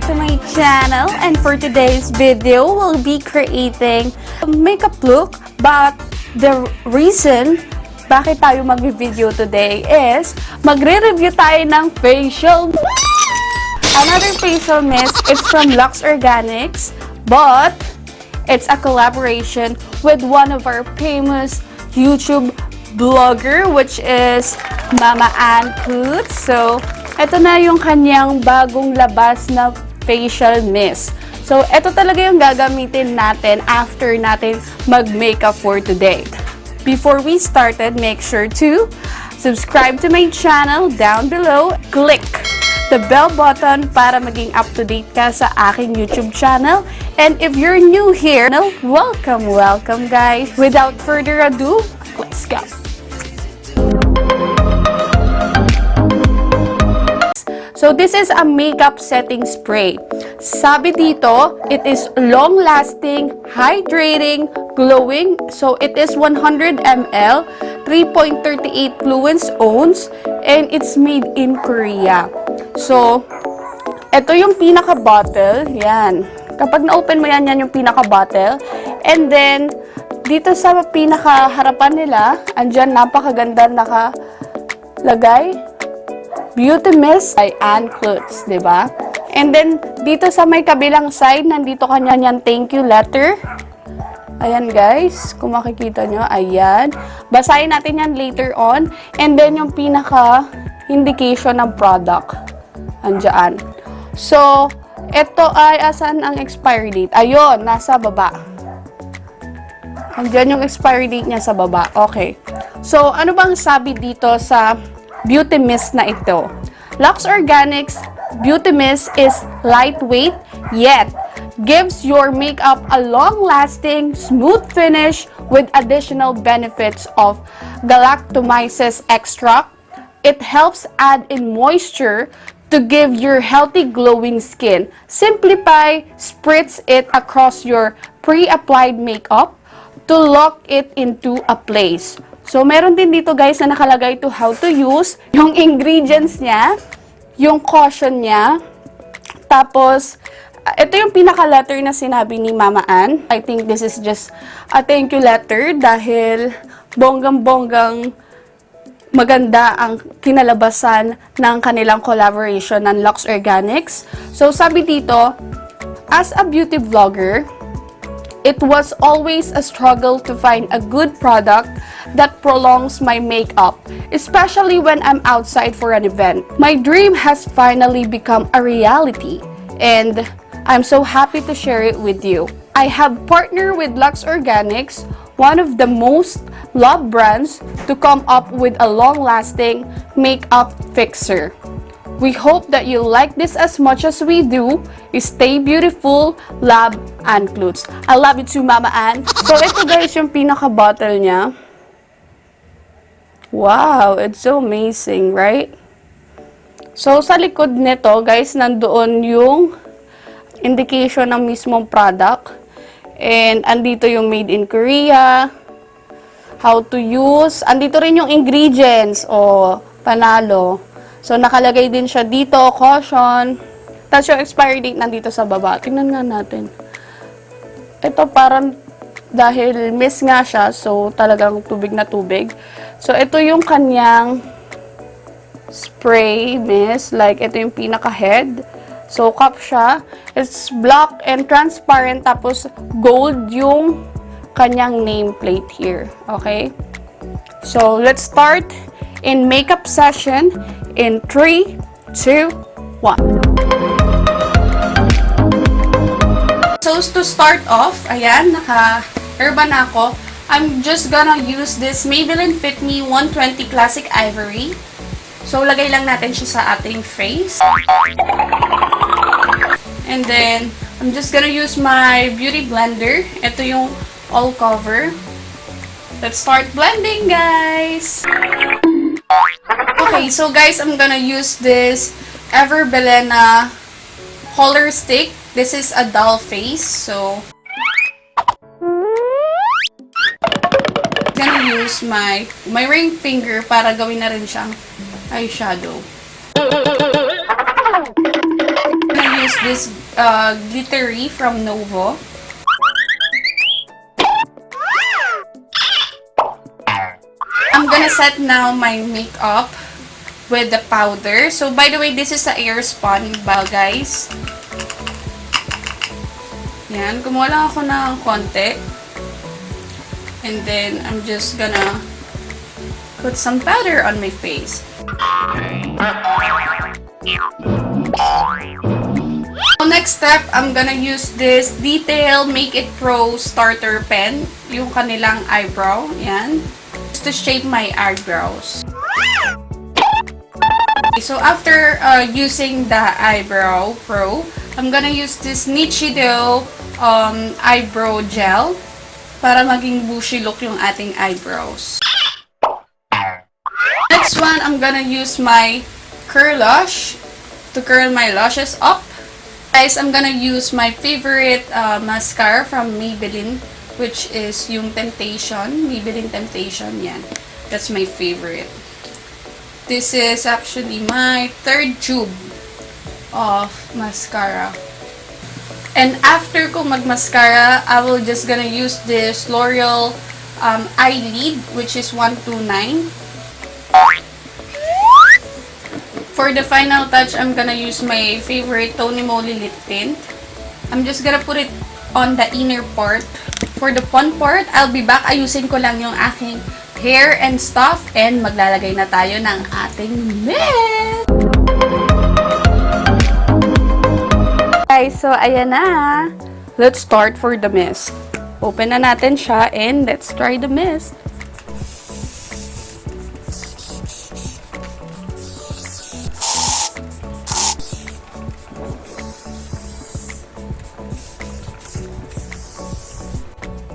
channel and for today's video, we'll be creating a makeup look but the reason bakit tayo mag-video today is magre-review tayo ng facial Another facial mist, it's from Lux Organics, but it's a collaboration with one of our famous YouTube blogger, which is Mama Ann Coots. So, ito na yung kanyang bagong labas na facial mist. So, ito talaga yung gagamitin natin after natin mag-makeup for today. Before we started, make sure to subscribe to my channel down below. Click the bell button para maging up-to-date ka sa aking YouTube channel. And if you're new here, welcome, welcome guys. Without further ado, let's go. So this is a makeup setting spray. Sabi dito, it is long-lasting, hydrating, glowing. So it is 100 ml, 3.38 fluence ounce, and it's made in Korea. So, ito yung pinaka-bottle. Yan. Kapag na-open mo yan, yan yung pinaka-bottle. And then, dito sa pinaka-harapan nila, andyan napakaganda nakalagay. Beauty Mist by Ann Klutz, ba? And then, dito sa may kabilang side, nandito kanya yan thank you letter. Ayan guys, kung makikita nyo, ayan. Basahin natin yan later on. And then, yung pinaka indication ng product. Andiyan. So, ito ay, asan ang expiry date? Ayun, nasa baba. Andiyan yung expiry date niya sa baba. Okay. So, ano bang sabi dito sa beauty mist na ito? Lux Organics Beauty Mist is lightweight, yet gives your makeup a long-lasting, smooth finish with additional benefits of galactomyces extract. It helps add in moisture to give your healthy glowing skin. Simplify, spritz it across your pre-applied makeup to lock it into a place. So, meron din dito guys na nakalagay to how to use, yung ingredients niya, yung caution niya, tapos, ito yung pinaka-letter na sinabi ni Mama Ann. I think this is just a thank you letter dahil bonggang-bonggang maganda ang kinalabasan ng kanilang collaboration ng Lux Organics. So, sabi dito, as a beauty vlogger, it was always a struggle to find a good product that prolongs my makeup, especially when I'm outside for an event. My dream has finally become a reality, and I'm so happy to share it with you. I have partnered with Lux Organics, one of the most loved brands, to come up with a long-lasting makeup fixer. We hope that you like this as much as we do. Stay beautiful, love, and clothes. I love you too, Mama Ann. So, ito guys yung pinaka-bottle niya. Wow, it's so amazing, right? So, sa likod nito, guys, nandoon yung indication ng mismong product. And, andito yung made in Korea. How to use. Andito rin yung ingredients. O, panalo. So, nakalagay din siya dito, caution. Tapos yung expiry date nandito sa baba. Tingnan nga natin. Ito parang dahil miss nga siya, so talagang tubig na tubig. So, ito yung kanyang spray mist. Like, ito yung pinaka-head. So, cup siya. It's black and transparent. Tapos, gold yung kanyang nameplate here. Okay? So, let's start in makeup session in 3, 2, 1. So, to start off, ayan, naka-herba na ako. I'm just gonna use this Maybelline Fit Me 120 Classic Ivory. So, lagay lang natin siya sa ating face. And then, I'm just gonna use my Beauty Blender. Ito yung all cover. Let's start blending, guys! Okay, so guys, I'm gonna use this Ever Belena color stick. This is a doll face, so gonna use my my ring finger para gawin na rin siyang eyeshadow. gonna use this uh, glittery from Novo. I'm gonna set now my makeup with the powder. So, by the way, this is a air-spun ba, guys. Yan. Kumuha lang ako ng konti. And then, I'm just gonna put some powder on my face. So, next step, I'm gonna use this Detail Make It Pro Starter Pen. Yung kanilang eyebrow. Yan. Just to shape my eyebrows. So, after uh, using the Eyebrow Pro, I'm gonna use this Nichido um, Eyebrow Gel para maging bushy look yung ating eyebrows. Next one, I'm gonna use my Curlush to curl my lashes up. Guys, I'm gonna use my favorite uh, mascara from Maybelline, which is yung Temptation. Maybelline Temptation, yan. That's my favorite. This is actually my third tube of mascara. And after ko mag-mascara, I will just gonna use this L'Oreal um, Eyelid, which is 129. For the final touch, I'm gonna use my favorite Tony Moly lip tint. I'm just gonna put it on the inner part. For the fun part, I'll be back. Ayusin ko lang yung aking hair and stuff. And maglalagay na tayo ng ating mist! Guys, so ayan na. Let's start for the mist. Open na natin siya and let's try the mist.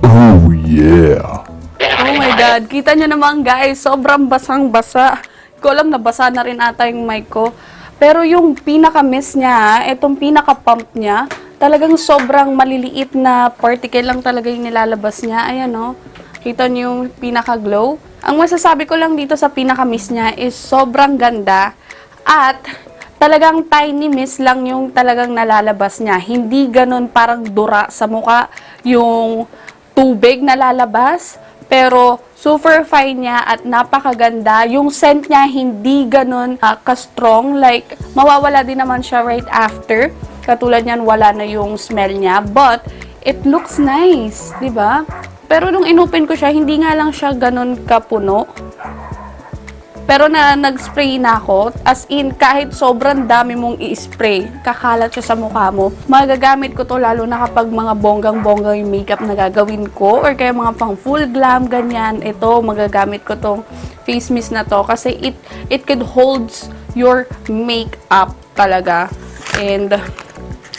Oh yeah. Oh God, kita nyo naman guys, sobrang basang-basa. Ko alam na basa na rin ata yung mic ko. Pero yung pinaka-miss niya, itong pinaka-pump niya, talagang sobrang maliliit na particle lang talaga yung nilalabas niya. Ayan o, kita nyo yung pinaka-glow. Ang masasabi ko lang dito sa pinaka-miss niya is sobrang ganda at talagang tiny mist lang yung talagang nalalabas niya. Hindi ganun parang dura sa muka yung tubig na lalabas. Pero super fine niya at napakaganda. Yung scent niya hindi ganun ah, ka-strong. Like, mawawala din naman siya right after. Katulad niyan, wala na yung smell niya. But, it looks nice. ba? Pero nung inopen ko siya, hindi nga lang siya ganun kapuno. Pero na nag-spray na ako, as in kahit sobrang dami mong i-spray, kakalat siya sa mukha mo. Magagamit ko to lalo na kapag mga bonggang-bonggang yung makeup na gagawin ko or kaya mga pang full glam ganyan. Ito, magagamit ko tong face mist na to kasi it it could holds your makeup talaga. And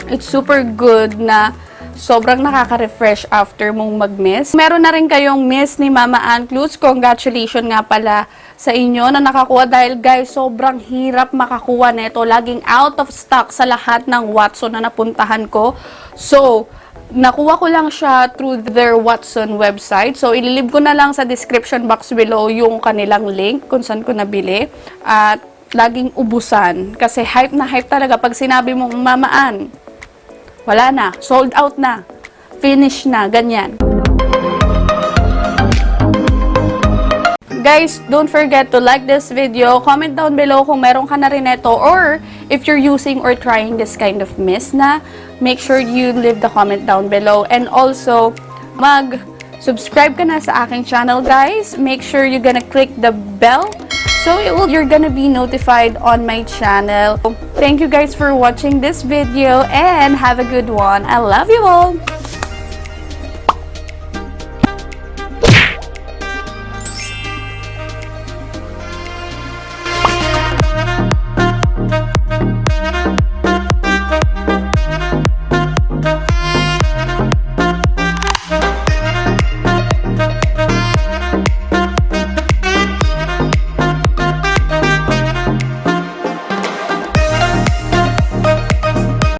it's super good na sobrang nakaka-refresh after mong mag-miss. Meron na rin kayong miss ni Mama Ann Clues. Congratulations nga pala sa inyo na nakakuha dahil guys, sobrang hirap makakuha nito. Laging out of stock sa lahat ng Watson na napuntahan ko. So, nakuha ko lang siya through their Watson website. So, ililib ko na lang sa description box below yung kanilang link kung saan ko nabili. At laging ubusan. Kasi hype na hype talaga pag sinabi mong mamaan. Wala na. Sold out na. Finish na. Ganyan. Guys, don't forget to like this video. Comment down below kung meron ka na rin ito or if you're using or trying this kind of mist na, make sure you leave the comment down below. And also, mag-subscribe ka na sa aking channel, guys. Make sure you're gonna click the bell so will, you're gonna be notified on my channel. Thank you guys for watching this video and have a good one. I love you all!